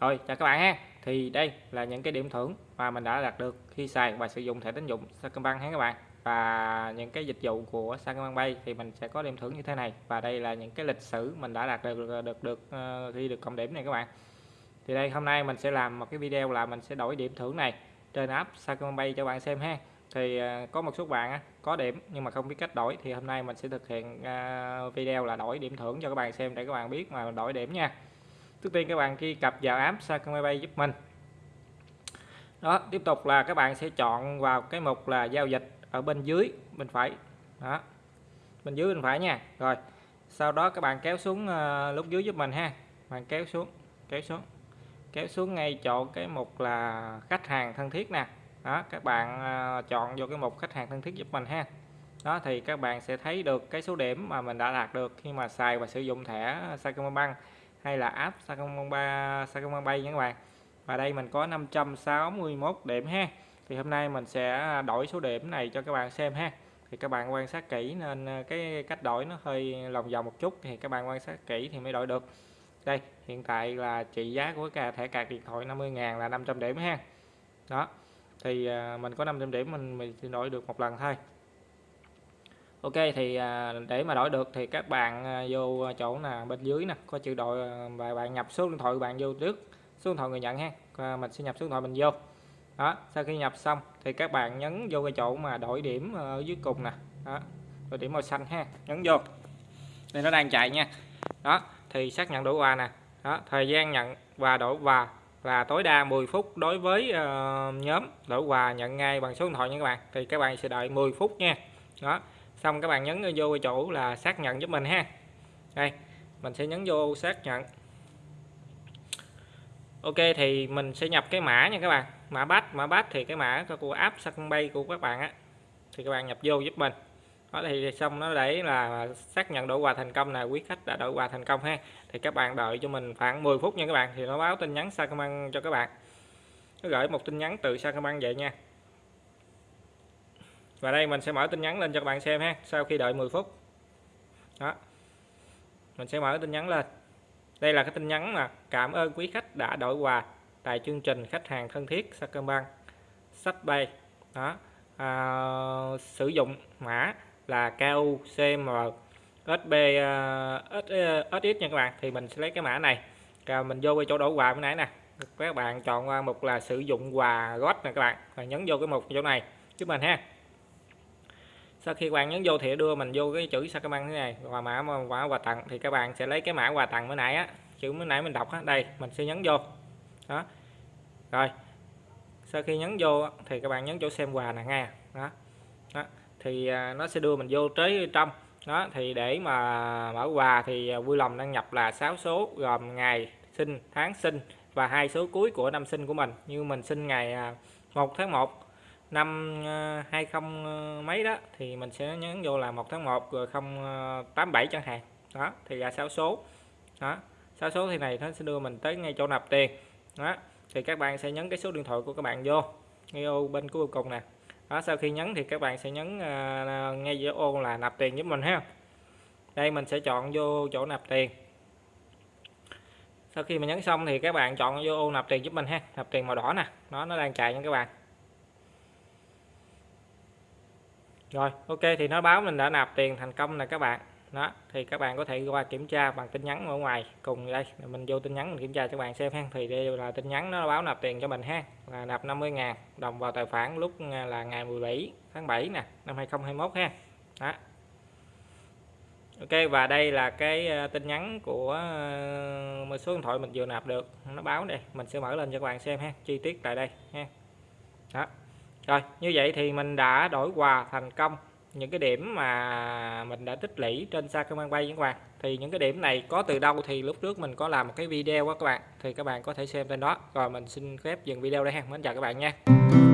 Rồi chào các bạn ha. Thì đây là những cái điểm thưởng mà mình đã đạt được khi xài và sử dụng thẻ tín dụng Sacombank ha các bạn. Và những cái dịch vụ của Sacombank Pay thì mình sẽ có điểm thưởng như thế này. Và đây là những cái lịch sử mình đã đạt được được được ờ, được khi được cộng điểm này các bạn. Thì đây, hôm nay mình sẽ làm một cái video là mình sẽ đổi điểm thưởng này trên app Sacombank Pay cho bạn xem ha. Thì ờ, có một số bạn có điểm nhưng mà không biết cách đổi thì hôm nay mình sẽ thực hiện ờ, video là đổi điểm thưởng cho các bạn xem để các bạn biết mà đổi điểm nha trước tiên các bạn khi cập vào app Sacombank Pay giúp mình. Đó tiếp tục là các bạn sẽ chọn vào cái mục là giao dịch ở bên dưới bên phải. Đó bên dưới bên phải nha. Rồi sau đó các bạn kéo xuống uh, lúc dưới giúp mình ha. Bạn kéo xuống kéo xuống kéo xuống ngay chỗ cái mục là khách hàng thân thiết nè. Đó các bạn uh, chọn vô cái mục khách hàng thân thiết giúp mình ha. Đó thì các bạn sẽ thấy được cái số điểm mà mình đã đạt được khi mà xài và sử dụng thẻ Sacombank hay là app Sacombank Sacombank nha các bạn. Và đây mình có 561 điểm ha. Thì hôm nay mình sẽ đổi số điểm này cho các bạn xem ha. Thì các bạn quan sát kỹ nên ờ, cái cách đổi nó hơi lòng vòng một chút thì các bạn quan sát kỹ thì mới đổi được. Đây, hiện tại là trị giá của cả thẻ cạc điện thoại 50.000 là 500 điểm ha. Đó, thì ờ, mình có 500 điểm mình mình đổi được một lần thôi. Ok thì à, để mà đổi được thì các bạn à, vô chỗ là bên dưới nè có chữ đội và bạn nhập số điện thoại của bạn vô trước số điện thoại người nhận ha. Mình sẽ nhập số điện thoại mình vô. Đó sau khi nhập xong thì các bạn nhấn vô cái chỗ mà đổi điểm ở dưới cùng nè. Đó đổi điểm màu xanh ha nhấn vô. Đây nó đang chạy nha. Đó thì xác nhận đổi quà nè. Đó thời gian nhận và đổi quà là tối đa 10 phút đối với uh, nhóm. Đổi quà nhận ngay bằng số điện thoại nha các bạn. Thì các bạn sẽ đợi 10 phút nha. Đó xong các bạn nhấn vô chỗ là xác nhận giúp mình ha. Đây, mình sẽ nhấn vô xác nhận. Ok, thì mình sẽ nhập cái mã nha các bạn. Mã bát mã bát thì cái mã của app Sacombank của các bạn á. Thì các bạn nhập vô giúp mình. Đó, thì xong nó để là xác nhận đổi quà thành công là quý khách đã đổi quà thành công ha. Thì các bạn đợi cho mình khoảng 10 phút nha các bạn, thì nó báo tin nhắn Sacombank cho các bạn. Nó gửi một tin nhắn từ Sacombank vậy nha và đây mình sẽ mở tin nhắn lên cho các bạn xem ha sau khi đợi 10 phút. Đó. Mình sẽ mở tin nhắn lên. Đây là cái tin nhắn mà cảm ơn quý khách đã đổi quà tại chương trình khách hàng thân thiết Sacombank sách bay. Đó. À, sử dụng mã là KUCM SB uh, à, SX à, nha các bạn. Thì mình sẽ lấy cái mã này rồi mình vô cái chỗ đổi quà bữa nãy nè. Các bạn chọn qua mục là sử dụng quà gót nè các bạn và nhấn vô cái mục chỗ này. Giúp mình ha sau khi các bạn nhấn vô thì đưa mình vô cái chữ Sacombank thế này và mã mã quà tặng thì các bạn sẽ lấy cái mã quà tặng bữa nãy á. Chữ bữa nãy mình đọc á đây mình sẽ nhấn vô. Đó. Rồi. Sau khi nhấn vô thì các bạn nhấn chỗ xem quà nè nghe. Đó, đó. thì à, nó sẽ đưa mình vô tới trong. Đó thì để mà mở quà thì à, vui lòng đăng nhập là 6 số gồm ngày sinh tháng sinh và hai số cuối của năm sinh của mình. Như mình sinh ngày à, 1 tháng 1 năm ờ, 20 ờ, mấy đó thì mình sẽ nhấn vô là 1 tháng 1 rồi 087 ờ, chẳng hạn. Đó thì ra 6 số. Đó 6 số thì này nó sẽ đưa mình tới ngay chỗ nạp tiền. Đó thì các bạn sẽ nhấn cái số điện thoại của các bạn vô ngay ô bên cuối cùng nè. Đó sau khi nhấn thì các bạn sẽ nhấn uh, ngay giữa ô là nạp tiền giúp mình ha. Đây mình sẽ chọn vô chỗ nạp tiền. Sau khi mình nhấn xong thì các bạn chọn vô ô nạp tiền giúp mình ha nạp tiền màu đỏ nè. Nó nó đang chạy nha các bạn. Rồi, ok, thì nó báo mình đã nạp tiền thành công nè các bạn. Đó, thì các bạn có thể qua kiểm tra bằng tin nhắn ở ngoài cùng đây. Mình vô tin nhắn mình kiểm tra cho các bạn xem ha. Thì đây là tin nhắn, nó báo nạp tiền cho mình ha. Là nạp 50 ngàn, đồng vào tài khoản lúc à, là ngày 17 tháng 7 nè, năm 2021 ha. Đó. Ok, và đây là cái à, tin nhắn của à, một số điện thoại mình vừa nạp được. Nó báo đây, mình sẽ mở lên cho các bạn xem ha, chi tiết tại đây ha. Đó rồi, như vậy thì mình đã đổi quà thành công. Những cái điểm mà mình đã tích lũy trên Sacombank Pay các bạn. Thì những cái điểm này có từ đâu thì lúc trước mình có làm một cái video đó các bạn. Thì các bạn có thể xem trên đó. Rồi, mình xin phép dừng video đây ha. Mến chào các bạn nha.